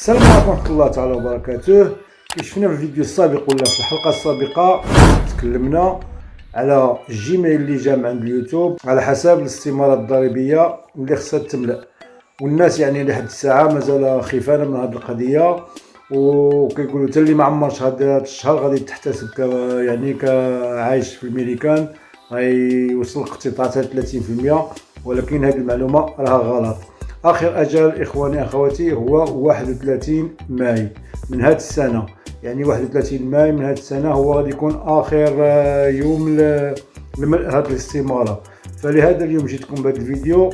السلام عليكم ورحمة الله تعالى وبركاته. كي شفنا في الفيديو السابق ولا في الحلقة السابقة تكلمنا على الجيميل اللي جا من عند اليوتيوب على حساب الاستمارة الضريبية اللي خصها تملأ. والناس يعني لحد الساعة مازال خيفانة من هذه القضية وكيقولوا حتى اللي ما عمرش هذا الشهر غادي تحتسب ك يعني كعايش في الميريكان غيوصل الاقتطاع 30% ولكن هذه المعلومة راها غلط. آخر أجل إخواني أخواتي هو 31 ماي من هذه السنة. يعني 31 ماي من هذه السنة هو غادي يكون آخر آه، يوم لملء هذه الاستمارة. فلهذا اليوم جيتكم بهذا الفيديو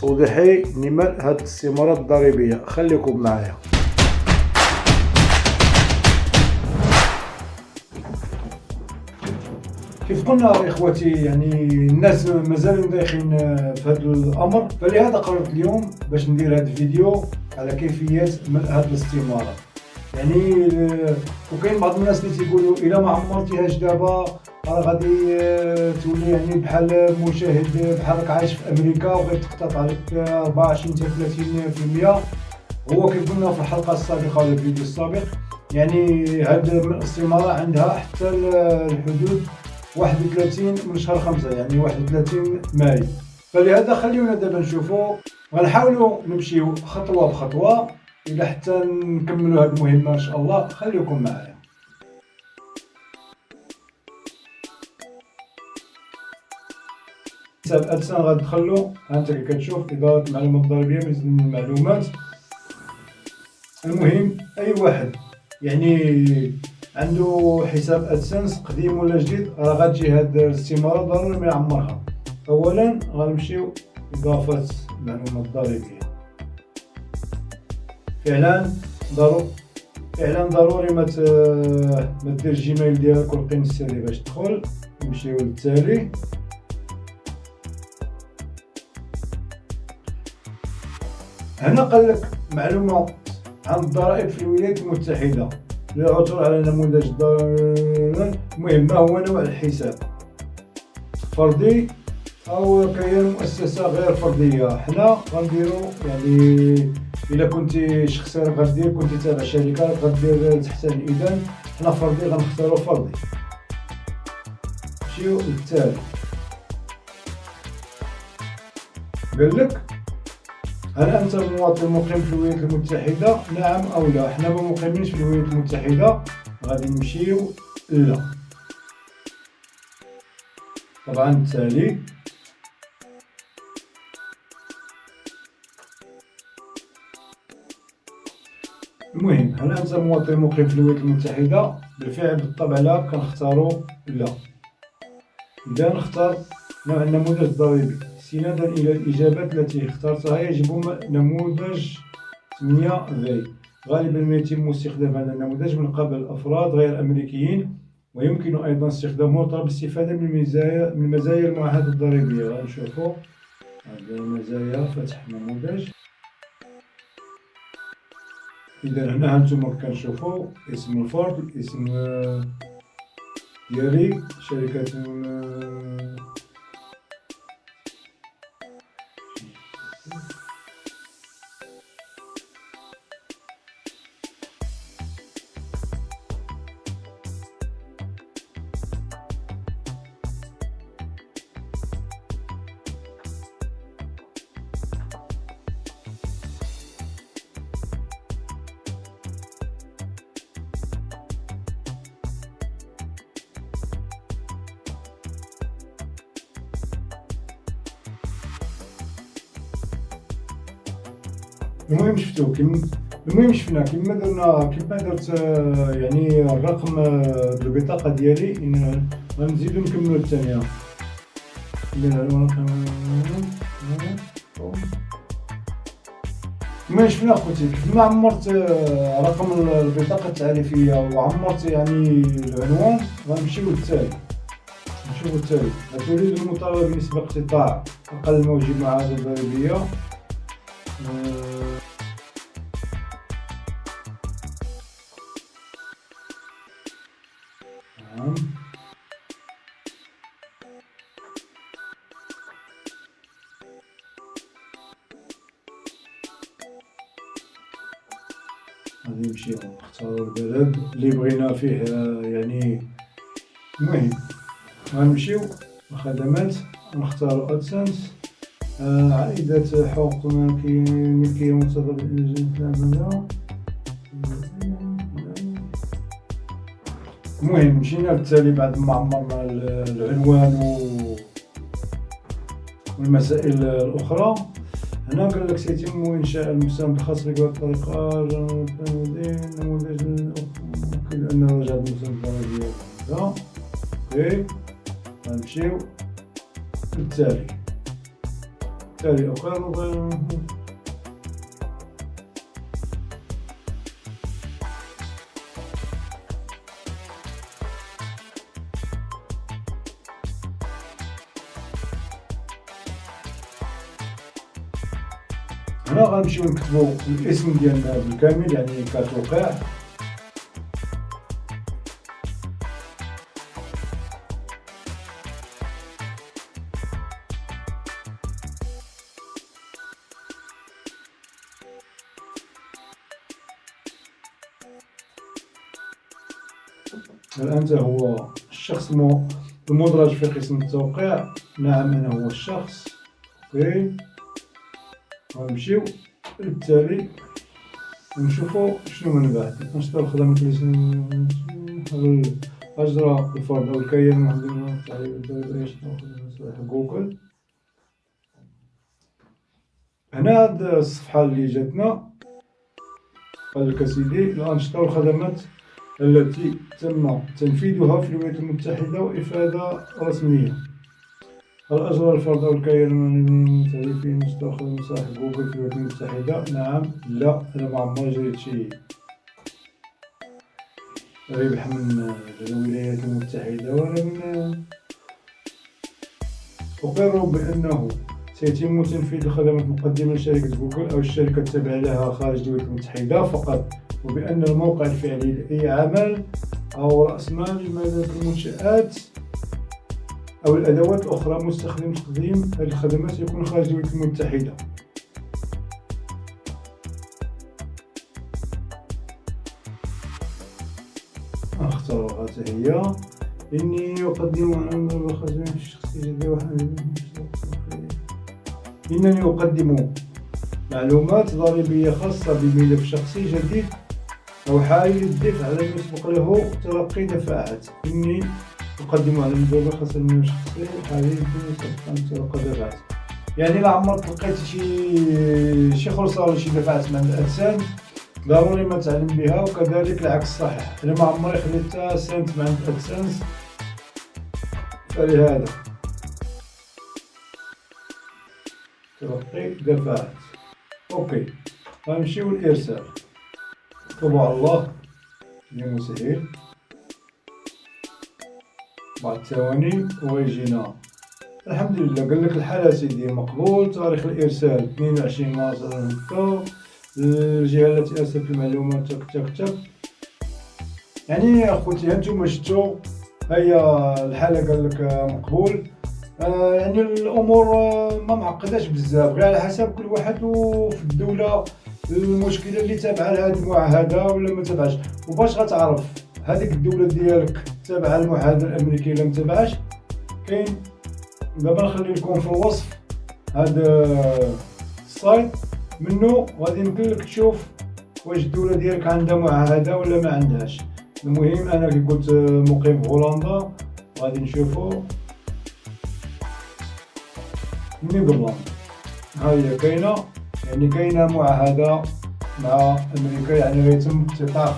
توضيحي لملء هذه الاستمارة الضريبية. خليكم معايا. كيف قلنا إخوتي يعني الناس مازالوا دايخين في هذا الأمر. فلهذا قررت اليوم باش ندير هذا الفيديو على كيفية ملء هذه الاستمارة. يعني وكاين بعض الناس اللي تيقولوا إلا ما عمرتيهاش دابا راه غادي تولي يعني بحال مشاهد بحالك عايش في أمريكا وغيتقطع عليك 24 حتى 30% هو كيف قلنا في الحلقة السابقة ولا الفيديو السابق يعني هاد الاستمارة عندها حتى الحدود 31 من شهر 5 يعني 31 ماي. فلهذا خليونا دابا نشوفوا غنحاولوا نمشيو خطوة بخطوة إلى حتى نكملوا هذه المهمة إن شاء الله. خليكم معايا. حساب ادسان غندخلو هانت كتشوف إدارة المعلومات الضريبية من المعلومات. المهم أي واحد يعني عنده حساب AdSense قديم ولا جديد راه غتجي هاد الاستمارة ضروري ما يعمرها. اولا غنمشيو اضافه المعلومات الضريبيه فعلا ضروري فعلا ضروري ما ما دير جيميل ديالك والقن السري باش تدخل. نمشيو للتالي. هنا قال لك معلومة عن الضرائب في الولايات المتحدة. للعثور على نموذج المهم ما هو نوع الحساب؟ فردي أو كيان مؤسسة غير فردية؟ حنا غنديرو يعني إلا كنتي شخص غدير كنتي تابع شركة غدير تحت الاذن حنا فردي غنختارو فردي. نمشيو للتالي قال لك؟ هل أنت مواطن مقيم في الولايات المتحدة؟ نعم أو لا. حنا ما مقيمينش في الولايات المتحدة. غادي نمشيو؟ لا. طبعا التالي المهم هل أنت مواطن مقيم في الولايات المتحدة؟ بالفعل بالطبع لا. كنختارو لا. إذا نختار نوع النموذج الضريبي استنادا إلى الإجابات التي اخترتها. يجب نموذج 8 في غالبا ما يتم استخدام هذا النموذج من قبل أفراد غير أمريكيين ويمكن أيضا استخدامه طلب الاستفادة من مزايا من مزايا المعاهدة الضريبية. غنشوفو هذه المزايا فتح نموذج. إذا هنا هانتوما كنشوفو اسم الفرد اسم ديالي شركة المهم شفتو كيما المهم شفنا كيما درنا كيما درت يعني الرقم البطاقة ديالي إن غنزيدو نكملو الثانية. ما شفنا خوتي كيف ما عمرت رقم البطاقة التعريفية وعمرت يعني العنوان غنمشيو للتالي. نشوفو التالي تريد المطالبة بنسبة اقتطاع أقل موجب مع عدد ضريبية غادي نمشيو نختارو البلد اللي بغينا فيه يعني المهم غنمشيو. الخدمات نختارو ادسنس عائدة حقوق ملكية مرتبطة بالإنجاز المهم مشينا بالتالي بعد ما عمرنا العنوان والمسائل الأخرى. هنا قال لك سيتم إنشاء المساهم الخاص بك بالطريقة نموذج ممكن أن رجع المساهم الدرجية هذا أوكي. غنمشيو للتالي. التالي أخر. غنمشيو نكتبو الاسم ديالنا بالكامل يعني كتوقيع. الآن هو الشخص المدرج في قسم التوقيع نعم أنا هو الشخص. OK. غنمشيو. للتالي ونشوفو شنو من بعد نشطر خدمة أجرى الفرد أو الكيان المهندس جوجل. هنا هاد الصفحة اللي جاتنا. قال لك أسيدي الأنشطة والخدمات التي تم تنفيذها في الولايات المتحدة وإفادة رسمية. الأجر الفرد أو الكيان المنتهي مستخدم صاحب جوجل في الولايات المتحدة نعم. لا أنا ما عمري جريت شي. ربح من الولايات المتحدة. ولا من أقر بأنه سيتم تنفيذ الخدمات المقدمة لشركة جوجل أو الشركة التابعة لها خارج الولايات المتحدة فقط وبأن الموقع الفعلي لأي عمل أو رأس مال لمالك المنشآت أو الأدوات الأخرى مستخدم تقديم هذه الخدمات يكون خارج الولايات المتحدة. أختار هذه هي. إني أقدم عمل الخدمات الشخصية إنني أقدم معلومات ضريبية خاصة بملف شخصي جديد أو حالي للدفع على يسبق له تلقي دفعات إني أقدم على المجال الخاصة من الشخصي حالي يسبق أن تلقى دفعات يعني لا عمرك لقيت شي شي خلصة ولا شي دفعات من الأجسام ضروري ما تعلم بها وكذلك العكس صحيح. أنا ما عمري حتى سنت مع الأدسنس فلهذا. تلقي دفعات أوكي. غنمشيو للإرسال. طبع الله. يا مسهل بعد ثواني ويجينا الحمد لله قال لك الحالة سيدي مقبول تاريخ الإرسال 22 مارس 2006 الجهة التي أرسلت المعلومات تك تك تك. يعني أخوتي هانتوما شفتو؟ هيا الحالة قال لك مقبول. آه يعني الأمور ما معقداش بزاف. غير على حسب كل واحد وفي الدولة المشكلة اللي تابعة لهاد المعاهده ولا ما تابعش. وباش غتعرف. هذيك الدولة ديالك تابعة المعاهدة الأمريكية ولا ما كاين دابا نخلي لكم في الوصف هذا السايت منه غادي يمكن لك تشوف واش الدولة ديالك عندها معاهدة ولا ما عندهاش. المهم أنا كي قلت مقيم في هولندا غادي نشوفو. نيدرلاند ها هي كاينة يعني كاينة معاهدة مع أمريكا يعني غيتم اقتطاع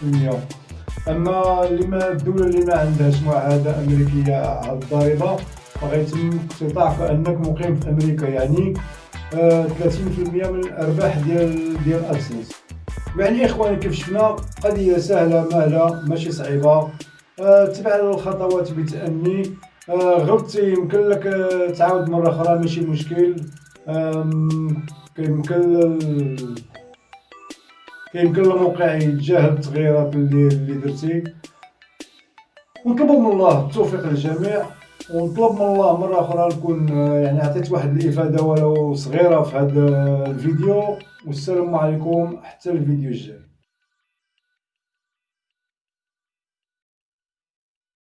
15% أما اللي ما الدولة اللي ما عندهاش معاهدة أمريكية على الضريبة فغيتم اقتطاع كانك مقيم في أمريكا يعني 30% آه، من الأرباح ديال ديال ادسنس يعني إخواني كيف شفنا قضية سهلة مهلة ماشي صعيبة. أه تبع الخطوات بتأني. أه غلطتي يمكن لك تعاود مرة أخرى ماشي مشكل. كيمكن كيمكن الموقع يتجاهل التغييرات اللي اللي درتي. ونطلبوا من الله التوفيق للجميع ونطلب من الله مرة أخرى نكون يعني عطيت واحد الإفادة ولو صغيرة في هذا الفيديو. والسلام عليكم حتى الفيديو الجاي.